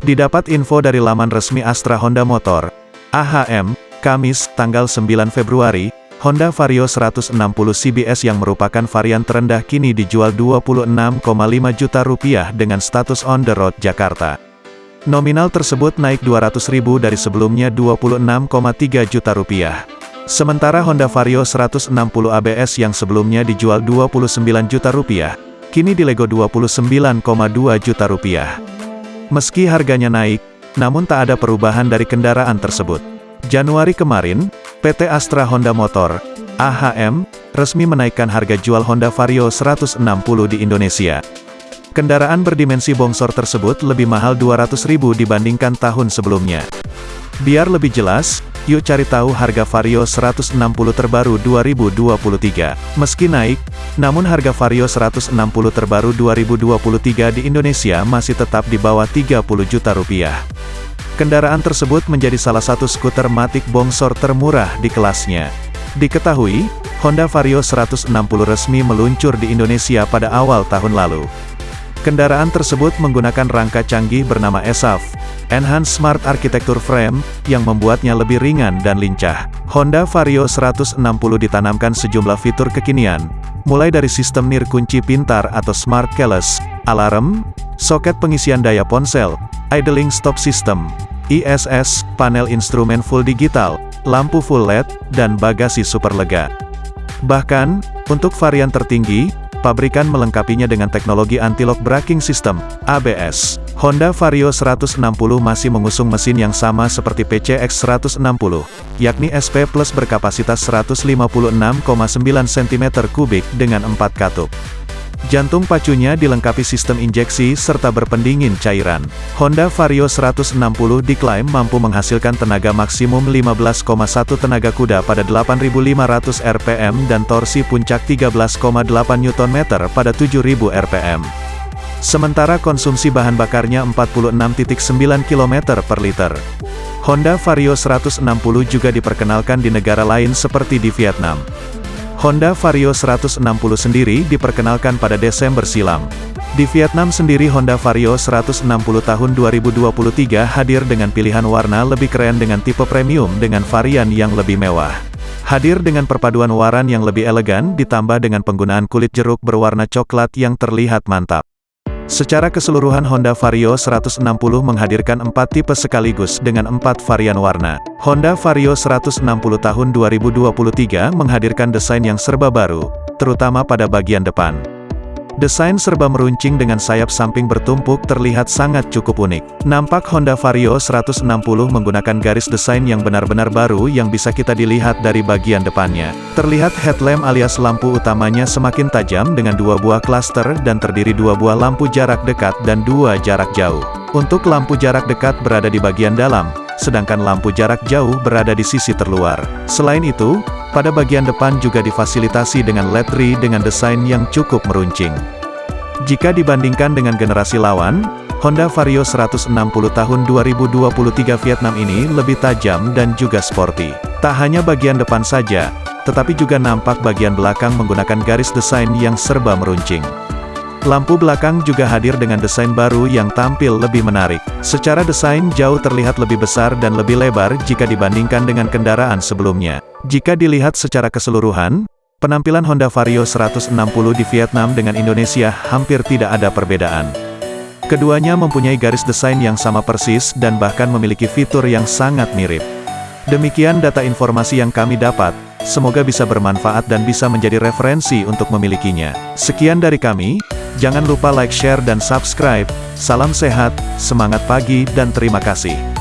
Didapat info dari laman resmi Astra Honda Motor, AHM, Kamis, tanggal 9 Februari, Honda Vario 160 CBS yang merupakan varian terendah kini dijual 26,5 juta rupiah dengan status on the road Jakarta. Nominal tersebut naik 200 ribu dari sebelumnya 26,3 juta rupiah. Sementara Honda Vario 160 ABS yang sebelumnya dijual 29 juta rupiah, kini dilego 29,2 juta rupiah. Meski harganya naik, namun tak ada perubahan dari kendaraan tersebut. Januari kemarin, PT Astra Honda Motor, AHM, resmi menaikkan harga jual Honda Vario 160 di Indonesia. Kendaraan berdimensi bongsor tersebut lebih mahal 200.000 dibandingkan tahun sebelumnya. Biar lebih jelas, yuk cari tahu harga Vario 160 terbaru 2023. Meski naik, namun harga Vario 160 terbaru 2023 di Indonesia masih tetap di bawah 30 juta rupiah. Kendaraan tersebut menjadi salah satu skuter matik bongsor termurah di kelasnya. Diketahui, Honda Vario 160 resmi meluncur di Indonesia pada awal tahun lalu. Kendaraan tersebut menggunakan rangka canggih bernama ESAF, Enhanced Smart Architecture Frame, yang membuatnya lebih ringan dan lincah. Honda Vario 160 ditanamkan sejumlah fitur kekinian, mulai dari sistem nir kunci pintar atau smart keyless, alarm, soket pengisian daya ponsel, idling stop system, ISS, panel instrumen full digital, lampu full LED, dan bagasi super lega. Bahkan, untuk varian tertinggi, pabrikan melengkapinya dengan teknologi anti-lock braking system, ABS. Honda Vario 160 masih mengusung mesin yang sama seperti PCX 160, yakni SP Plus berkapasitas 156,9 cm3 dengan 4 katup. Jantung pacunya dilengkapi sistem injeksi serta berpendingin cairan. Honda Vario 160 diklaim mampu menghasilkan tenaga maksimum 15,1 tenaga kuda pada 8.500 rpm dan torsi puncak 13,8 Nm pada 7.000 rpm. Sementara konsumsi bahan bakarnya 46,9 km per liter. Honda Vario 160 juga diperkenalkan di negara lain seperti di Vietnam. Honda Vario 160 sendiri diperkenalkan pada Desember silam. Di Vietnam sendiri Honda Vario 160 tahun 2023 hadir dengan pilihan warna lebih keren dengan tipe premium dengan varian yang lebih mewah. Hadir dengan perpaduan waran yang lebih elegan ditambah dengan penggunaan kulit jeruk berwarna coklat yang terlihat mantap. Secara keseluruhan Honda Vario 160 menghadirkan empat tipe sekaligus dengan empat varian warna. Honda Vario 160 tahun 2023 menghadirkan desain yang serba baru, terutama pada bagian depan. Desain serba meruncing dengan sayap samping bertumpuk terlihat sangat cukup unik. Nampak Honda Vario 160 menggunakan garis desain yang benar-benar baru yang bisa kita dilihat dari bagian depannya. Terlihat headlamp alias lampu utamanya semakin tajam dengan dua buah klaster dan terdiri dua buah lampu jarak dekat dan dua jarak jauh. Untuk lampu jarak dekat berada di bagian dalam, sedangkan lampu jarak jauh berada di sisi terluar. Selain itu, pada bagian depan juga difasilitasi dengan LED RI dengan desain yang cukup meruncing. Jika dibandingkan dengan generasi lawan, Honda Vario 160 tahun 2023 Vietnam ini lebih tajam dan juga sporty. Tak hanya bagian depan saja, tetapi juga nampak bagian belakang menggunakan garis desain yang serba meruncing. Lampu belakang juga hadir dengan desain baru yang tampil lebih menarik. Secara desain jauh terlihat lebih besar dan lebih lebar jika dibandingkan dengan kendaraan sebelumnya. Jika dilihat secara keseluruhan, penampilan Honda Vario 160 di Vietnam dengan Indonesia hampir tidak ada perbedaan. Keduanya mempunyai garis desain yang sama persis dan bahkan memiliki fitur yang sangat mirip. Demikian data informasi yang kami dapat, semoga bisa bermanfaat dan bisa menjadi referensi untuk memilikinya. Sekian dari kami, jangan lupa like, share dan subscribe. Salam sehat, semangat pagi dan terima kasih.